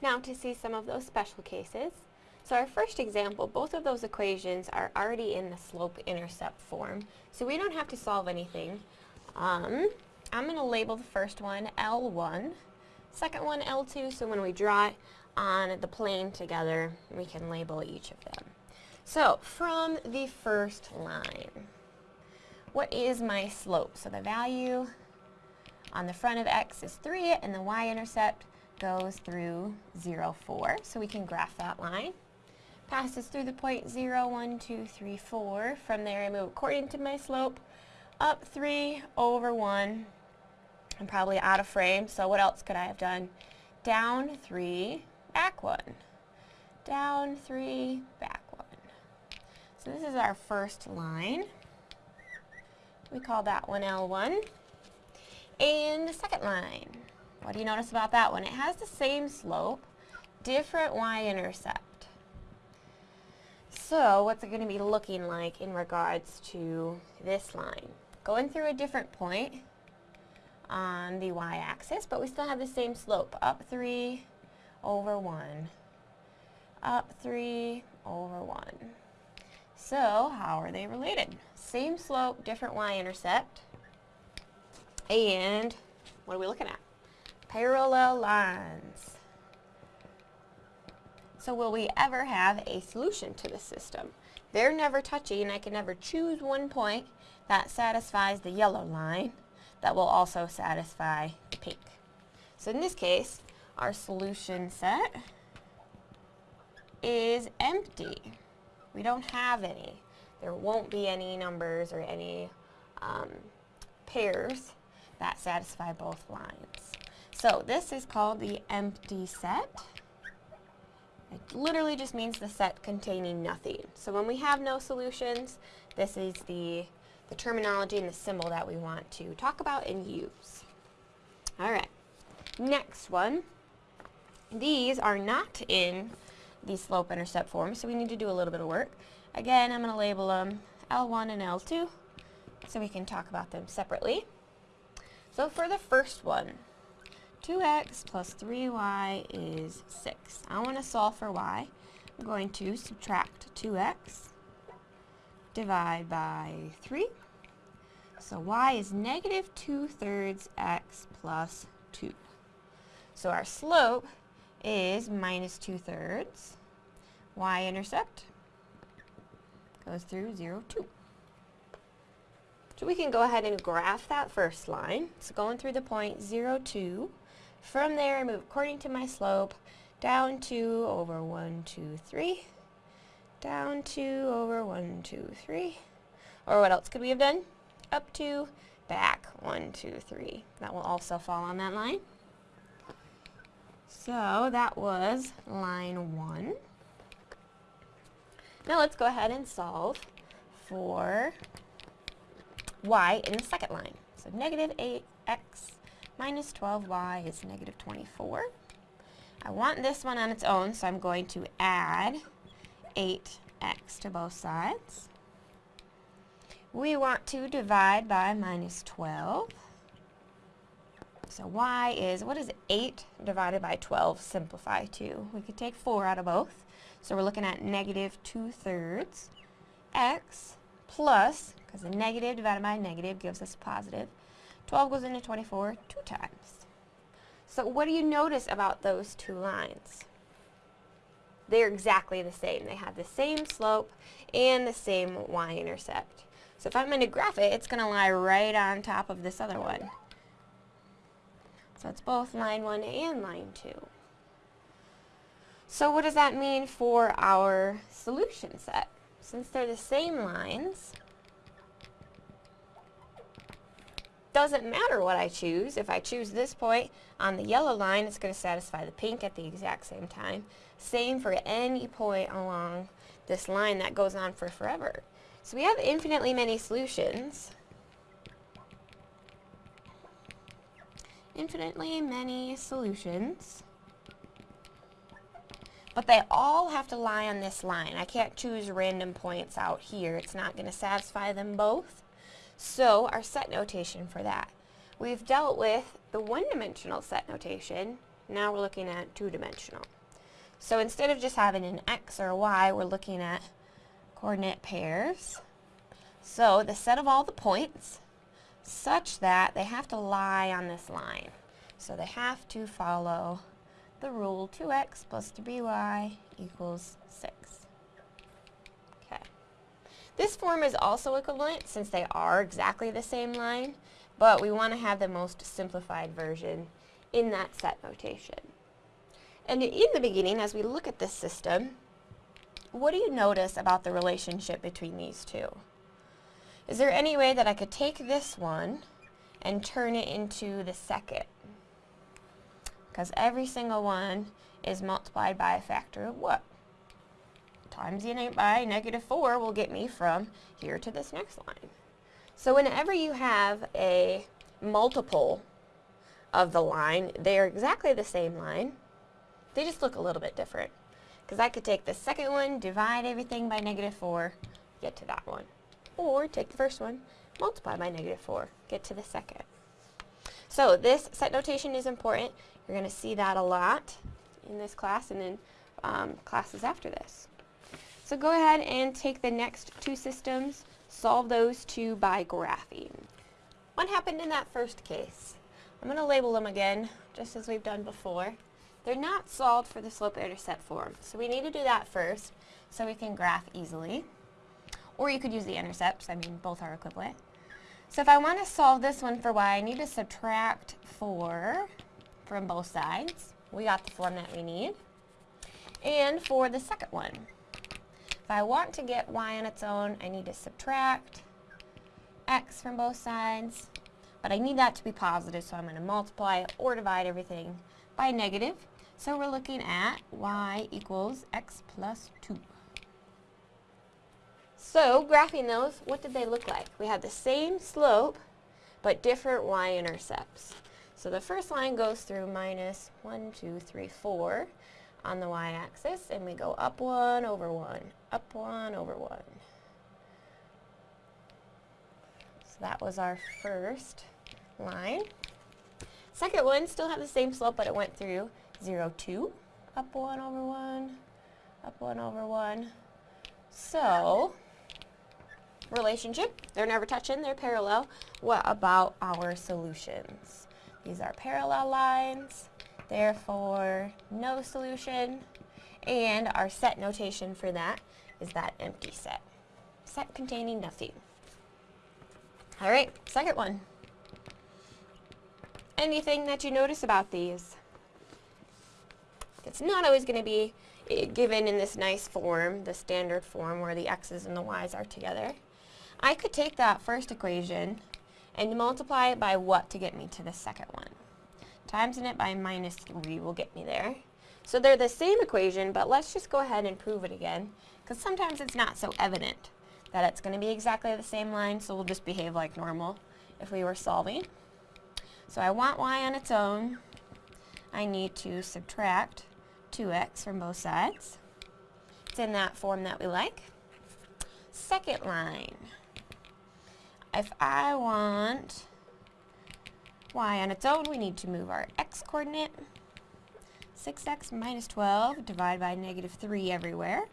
Now to see some of those special cases. So our first example, both of those equations are already in the slope-intercept form, so we don't have to solve anything. Um, I'm going to label the first one L1, second one L2, so when we draw it on the plane together, we can label each of them. So, from the first line, what is my slope? So the value on the front of x is 3, and the y-intercept goes through 0, 4. So we can graph that line. Passes through the point 0, 1, 2, 3, 4. From there I move according to my slope, up 3 over 1. I'm probably out of frame, so what else could I have done? Down 3, back 1. Down 3, back 1. So this is our first line. We call that one L1. And the second line, what do you notice about that one? It has the same slope, different y-intercept. So what's it going to be looking like in regards to this line? Going through a different point on the y-axis, but we still have the same slope, up 3 over 1, up 3 over 1. So how are they related? Same slope, different y-intercept. And what are we looking at? Parallel lines. So will we ever have a solution to the system? They're never touching. And I can never choose one point that satisfies the yellow line that will also satisfy the pink. So in this case, our solution set is empty. We don't have any. There won't be any numbers or any um, pairs that satisfy both lines. So this is called the empty set. It literally just means the set containing nothing. So when we have no solutions, this is the, the terminology and the symbol that we want to talk about and use. All right, next one. These are not in the slope-intercept form, so we need to do a little bit of work. Again, I'm going to label them L1 and L2 so we can talk about them separately. So for the first one, 2x plus 3y is 6. I want to solve for y. I'm going to subtract 2x, divide by 3. So y is negative 2 thirds x plus 2. So our slope is minus 2 thirds. Y-intercept goes through 0, 2. So we can go ahead and graph that first line. So going through the point 0, 2. From there, I move according to my slope, down 2 over 1, 2, 3. Down 2 over 1, 2, 3. Or what else could we have done? Up 2, back 1, 2, 3. That will also fall on that line. So that was line 1. Now let's go ahead and solve for y in the second line. So negative 8x minus 12y is negative 24. I want this one on its own, so I'm going to add 8x to both sides. We want to divide by minus 12. So y is, what is 8 divided by 12 simplify to? We could take 4 out of both. So we're looking at negative 2 thirds x plus, because a negative divided by a negative gives us a positive, 12 goes into 24 two times. So what do you notice about those two lines? They're exactly the same. They have the same slope and the same y-intercept. So if I'm going to graph it, it's going to lie right on top of this other one. So it's both line 1 and line 2. So what does that mean for our solution set? Since they're the same lines, doesn't matter what I choose. If I choose this point on the yellow line, it's going to satisfy the pink at the exact same time. Same for any point along this line that goes on for forever. So we have infinitely many solutions. Infinitely many solutions but they all have to lie on this line. I can't choose random points out here. It's not going to satisfy them both. So our set notation for that. We've dealt with the one-dimensional set notation Now we're looking at two-dimensional. So instead of just having an x or a y, we're looking at coordinate pairs. So the set of all the points such that they have to lie on this line. So they have to follow the rule 2x plus 3y equals 6. This form is also equivalent since they are exactly the same line, but we want to have the most simplified version in that set notation. And in the beginning, as we look at this system, what do you notice about the relationship between these two? Is there any way that I could take this one and turn it into the second? Because every single one is multiplied by a factor of what? Times it by negative 4 will get me from here to this next line. So whenever you have a multiple of the line, they are exactly the same line. They just look a little bit different. Because I could take the second one, divide everything by negative 4, get to that one. Or take the first one, multiply by negative 4, get to the second. So this set notation is important. You're going to see that a lot in this class and in um, classes after this. So go ahead and take the next two systems, solve those two by graphing. What happened in that first case? I'm going to label them again, just as we've done before. They're not solved for the slope-intercept form, so we need to do that first so we can graph easily. Or you could use the intercepts, I mean both are equivalent. So if I want to solve this one for y, I need to subtract 4 from both sides. We got the form that we need. And for the second one, if I want to get y on its own, I need to subtract x from both sides. But I need that to be positive, so I'm going to multiply or divide everything by negative. So we're looking at y equals x plus 2. So, graphing those, what did they look like? We had the same slope, but different y-intercepts. So the first line goes through minus 1, 2, 3, 4 on the y-axis, and we go up 1 over 1, up 1 over 1. So that was our first line. Second one still had the same slope, but it went through 0, 2, up 1 over 1, up 1 over 1. So, relationship. They're never touching, they're parallel. What about our solutions? These are parallel lines, therefore no solution. And our set notation for that is that empty set. Set containing nothing. All right, second one. Anything that you notice about these? It's not always going to be eh, given in this nice form, the standard form where the x's and the y's are together. I could take that first equation and multiply it by what to get me to the second one. Timesing it by minus 3 will get me there. So they're the same equation, but let's just go ahead and prove it again, because sometimes it's not so evident that it's going to be exactly the same line, so we'll just behave like normal if we were solving. So I want y on its own. I need to subtract 2x from both sides. It's in that form that we like. Second line if I want y on its own, we need to move our x coordinate. 6x minus 12 divided by negative 3 everywhere.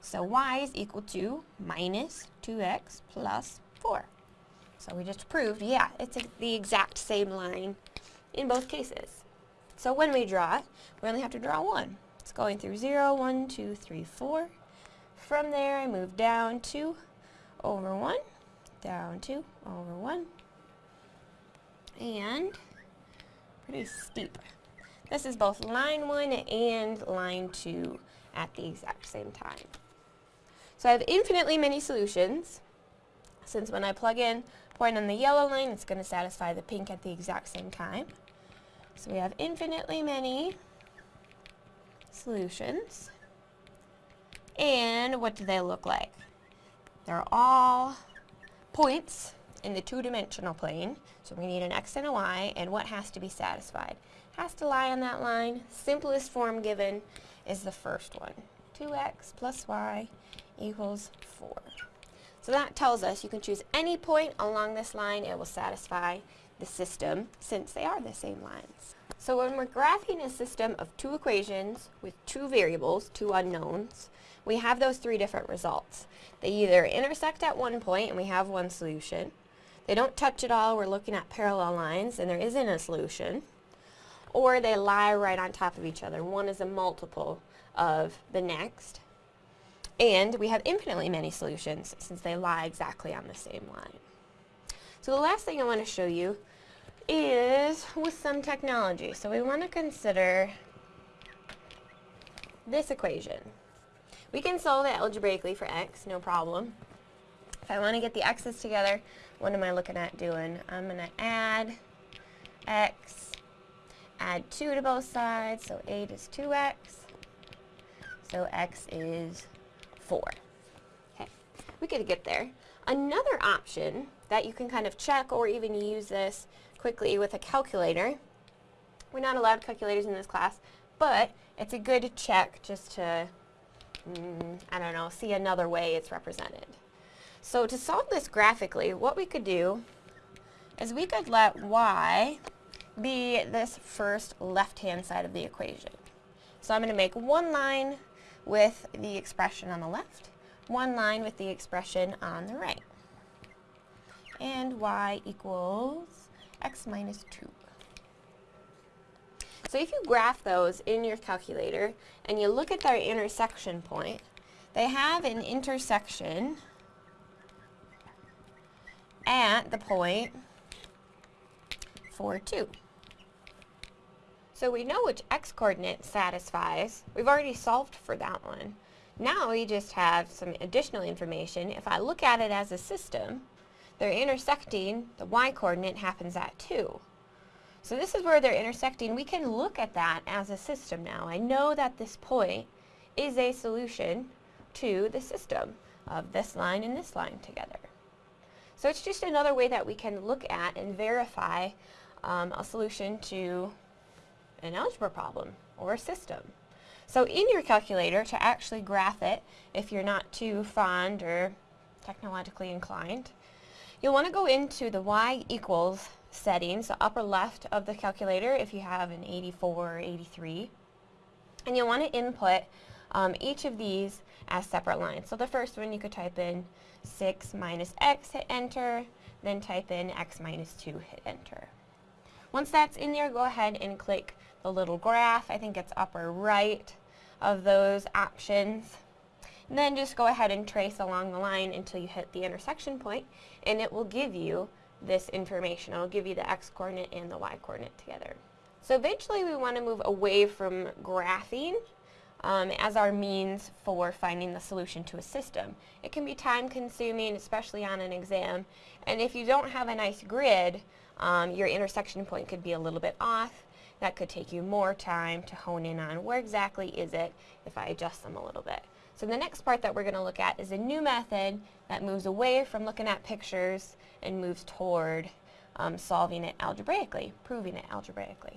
So y is equal to minus 2x plus 4. So we just proved, yeah, it's the exact same line in both cases. So when we draw it, we only have to draw one. It's going through 0, 1, 2, 3, 4. From there, I move down 2 over 1 down 2 over 1. And pretty steep. This is both line 1 and line 2 at the exact same time. So I have infinitely many solutions, since when I plug in point on the yellow line, it's going to satisfy the pink at the exact same time. So we have infinitely many solutions. And what do they look like? They're all points in the two-dimensional plane. So we need an x and a y, and what has to be satisfied? Has to lie on that line. Simplest form given is the first one. 2x plus y equals 4. So that tells us you can choose any point along this line. It will satisfy the system since they are the same lines. So when we're graphing a system of two equations with two variables, two unknowns, we have those three different results. They either intersect at one point and we have one solution. They don't touch at all, we're looking at parallel lines and there isn't a solution. Or they lie right on top of each other. One is a multiple of the next. And we have infinitely many solutions since they lie exactly on the same line. So the last thing I want to show you is with some technology. So we want to consider this equation. We can solve it algebraically for x, no problem. If I want to get the x's together, what am I looking at doing? I'm going to add x, add 2 to both sides, so 8 is 2x, so x is 4. Okay, we could get there. Another option that you can kind of check or even use this quickly with a calculator. We're not allowed calculators in this class, but it's a good check just to, mm, I don't know, see another way it's represented. So to solve this graphically, what we could do is we could let y be this first left-hand side of the equation. So I'm going to make one line with the expression on the left, one line with the expression on the right. And y equals x minus 2. So if you graph those in your calculator and you look at their intersection point, they have an intersection at the point 4, 2. So we know which x-coordinate satisfies. We've already solved for that one. Now we just have some additional information. If I look at it as a system, they're intersecting, the y-coordinate happens at 2. So this is where they're intersecting. We can look at that as a system now. I know that this point is a solution to the system of this line and this line together. So it's just another way that we can look at and verify um, a solution to an algebra problem or a system. So in your calculator, to actually graph it, if you're not too fond or technologically inclined, you'll want to go into the y equals settings, the upper left of the calculator if you have an 84 or 83. And you'll want to input um, each of these as separate lines. So the first one you could type in 6 minus x, hit enter, then type in x minus 2, hit enter. Once that's in there, go ahead and click the little graph. I think it's upper right of those options. And then just go ahead and trace along the line until you hit the intersection point and it will give you this information. It'll give you the x-coordinate and the y-coordinate together. So eventually we want to move away from graphing um, as our means for finding the solution to a system. It can be time consuming, especially on an exam, and if you don't have a nice grid, um, your intersection point could be a little bit off, that could take you more time to hone in on where exactly is it if I adjust them a little bit. So the next part that we're going to look at is a new method that moves away from looking at pictures and moves toward um, solving it algebraically, proving it algebraically.